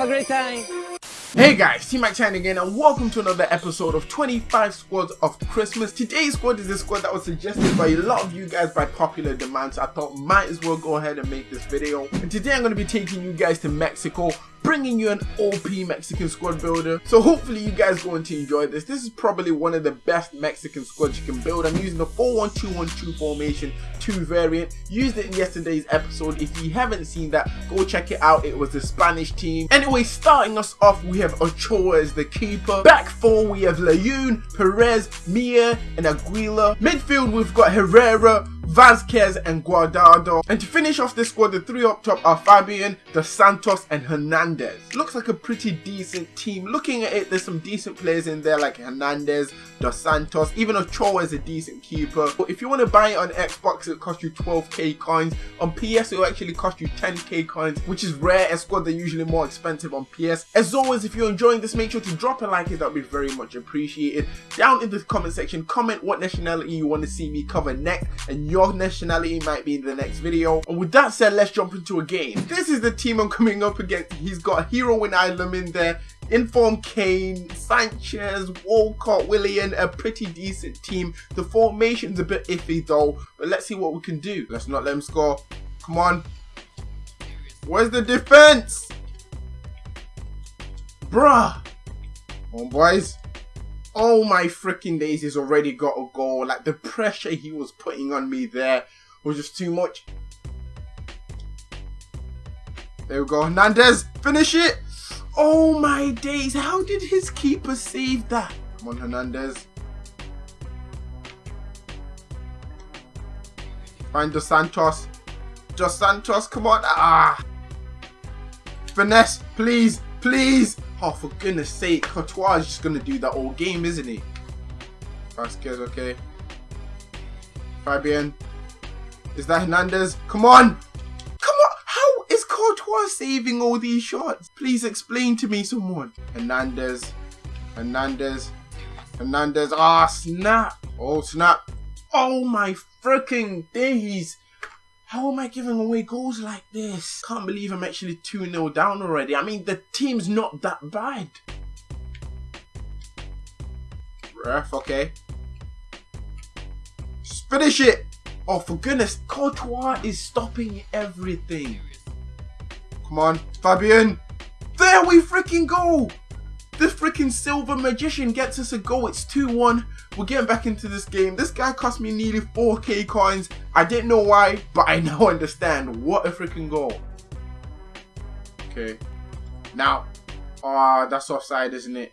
a great time. Hey guys, T Mac Chan again and welcome to another episode of 25 Squads of Christmas. Today's squad is a squad that was suggested by a lot of you guys by popular demand so I thought might as well go ahead and make this video. And today I'm going to be taking you guys to Mexico bringing you an OP Mexican squad builder. So hopefully you guys going to enjoy this. This is probably one of the best Mexican squads you can build. I'm using the 4-1-2-1-2 formation 2 variant. Used it in yesterday's episode. If you haven't seen that, go check it out. It was the Spanish team. Anyway, starting us off, we have Ochoa as the keeper. Back four, we have Layun, Perez, Mia, and Aguila. Midfield, we've got Herrera, Vasquez and Guardado. And to finish off this squad, the three up top are Fabian, Dos Santos and Hernandez. Looks like a pretty decent team. Looking at it, there's some decent players in there like Hernandez, Dos Santos, even Ochoa is a decent keeper. But if you want to buy it on Xbox, it costs you 12k coins. On PS, it will actually cost you 10k coins, which is rare as squads are usually more expensive on PS. As always, if you're enjoying this, make sure to drop a like, that would be very much appreciated. Down in the comment section, comment what nationality you want to see me cover next and your nationality might be in the next video. And with that said, let's jump into a game. This is the team I'm coming up against. He's got Hero in Island in there. Inform Kane, Sanchez, Walcott, Willian, a pretty decent team. The formation's a bit iffy though, but let's see what we can do. Let's not let him score. Come on. Where's the defense? Bruh. Come on, boys. Oh my freaking days, he's already got a goal. Like the pressure he was putting on me there was just too much. There we go. Hernandez, finish it. Oh my days, how did his keeper save that? Come on, Hernandez. Find Dos Santos. Dos Santos, come on. Ah. Finesse, please, please. Oh, for goodness sake, Courtois is just going to do that all game, isn't he? Vasquez, okay. Fabian. Is that Hernandez? Come on! Courtois saving all these shots? Please explain to me, someone. Hernandez. Hernandez. Hernandez. Ah, oh, snap! Oh, snap. Oh, my freaking days! How am I giving away goals like this? Can't believe I'm actually 2-0 down already. I mean, the team's not that bad. Ref, okay. Just finish it! Oh, for goodness, Courtois is stopping everything. Come on, Fabian. There we freaking go! The freaking silver magician gets us a goal. It's 2-1. We're getting back into this game. This guy cost me nearly 4k coins. I didn't know why, but I now understand. What a freaking goal. Okay. Now. Ah, uh, that's offside, isn't it?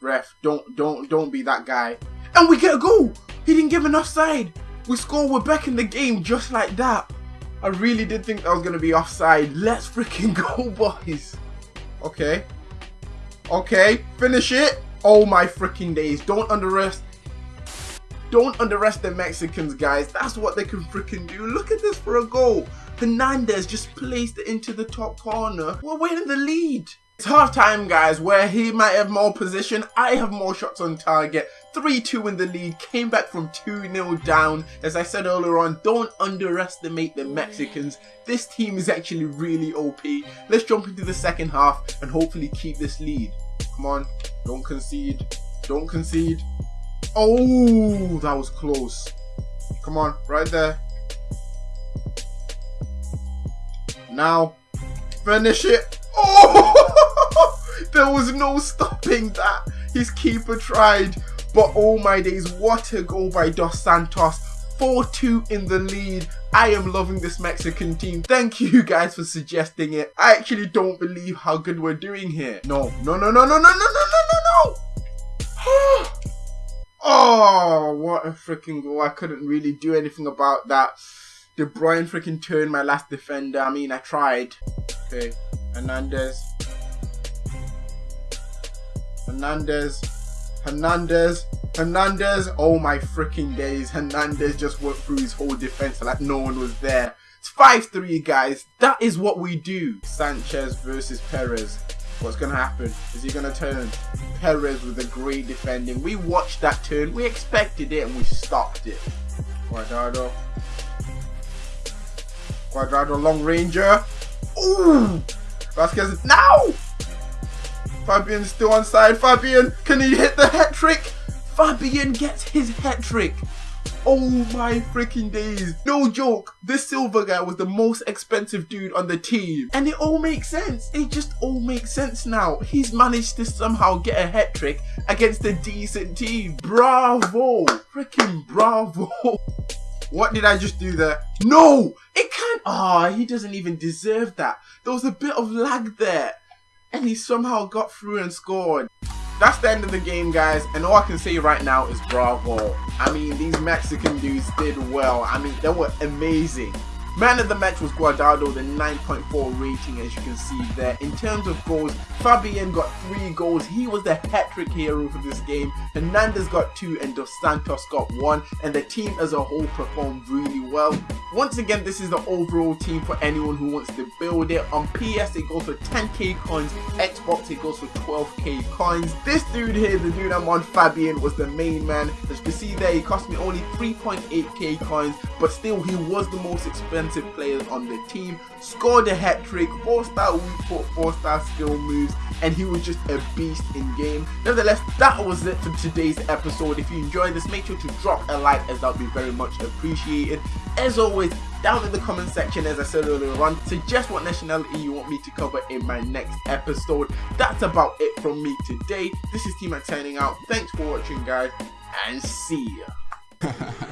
Ref, don't, don't, don't be that guy. And we get a goal! He didn't give an offside. We score, we're back in the game just like that. I really did think that was going to be offside. Let's freaking go, boys. Okay. Okay, finish it. Oh my freaking days. Don't underestimate. Don't underestimate the Mexicans, guys. That's what they can freaking do. Look at this for a goal. Hernandez just placed it into the top corner. We're winning the lead. It's half time, guys, where he might have more position. I have more shots on target. 3-2 in the lead, came back from 2-0 down. As I said earlier on, don't underestimate the Mexicans. This team is actually really OP. Let's jump into the second half and hopefully keep this lead. Come on, don't concede. Don't concede. Oh, that was close. Come on, right there. Now, finish it. Oh, there was no stopping that. His keeper tried. But oh my days, what a goal by Dos Santos. 4-2 in the lead. I am loving this Mexican team. Thank you guys for suggesting it. I actually don't believe how good we're doing here. No, no, no, no, no, no, no, no, no, no, no. oh, what a freaking goal. I couldn't really do anything about that. De Bruyne freaking turned my last defender. I mean, I tried. Okay, Hernandez. Hernandez. Hernandez, Hernandez, oh my freaking days. Hernandez just went through his whole defense like no one was there. It's 5-3 guys. That is what we do. Sanchez versus Perez. What's going to happen? Is he going to turn? Perez with a great defending. We watched that turn. We expected it and we stopped it. Guardado. Guardado long ranger. Ooh! Vasquez. Now! Fabian's still on side. Fabian, can he hit the hat trick? Fabian gets his hat trick. Oh my freaking days. No joke. This silver guy was the most expensive dude on the team. And it all makes sense. It just all makes sense now. He's managed to somehow get a hat trick against a decent team. Bravo. Freaking bravo. What did I just do there? No! It can't. Ah, oh, he doesn't even deserve that. There was a bit of lag there. And he somehow got through and scored that's the end of the game, guys. And all I can say right now is bravo. I mean, these Mexican dudes did well. I mean, they were amazing. Man of the match was Guardado, the 9.4 rating as you can see there. In terms of goals, Fabian got 3 goals. He was the hat-trick hero for this game. Hernandez got 2 and Dos Santos got 1 and the team as a whole performed really well. Once again, this is the overall team for anyone who wants to build it. On PS, it goes for 10k coins. Xbox, it goes for 12k coins. This dude here, the dude I'm on, Fabian, was the main man. As you can see there, he cost me only 3.8k coins, but still, he was the most expensive defensive players on the team, scored a hat trick, 4 star weak foot, 4 star skill moves, and he was just a beast in game. Nevertheless, that was it for today's episode. If you enjoyed this, make sure to drop a like as that would be very much appreciated. As always, down in the comment section, as I said earlier on, suggest what nationality you want me to cover in my next episode. That's about it from me today. This is T-Mac signing out. Thanks for watching, guys, and see ya.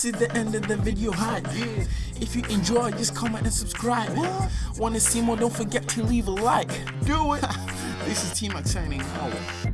This is the end of the video hype. If you enjoy, just comment and subscribe. Wanna see more? Don't forget to leave a like. Do it. this is T-Mac signing out.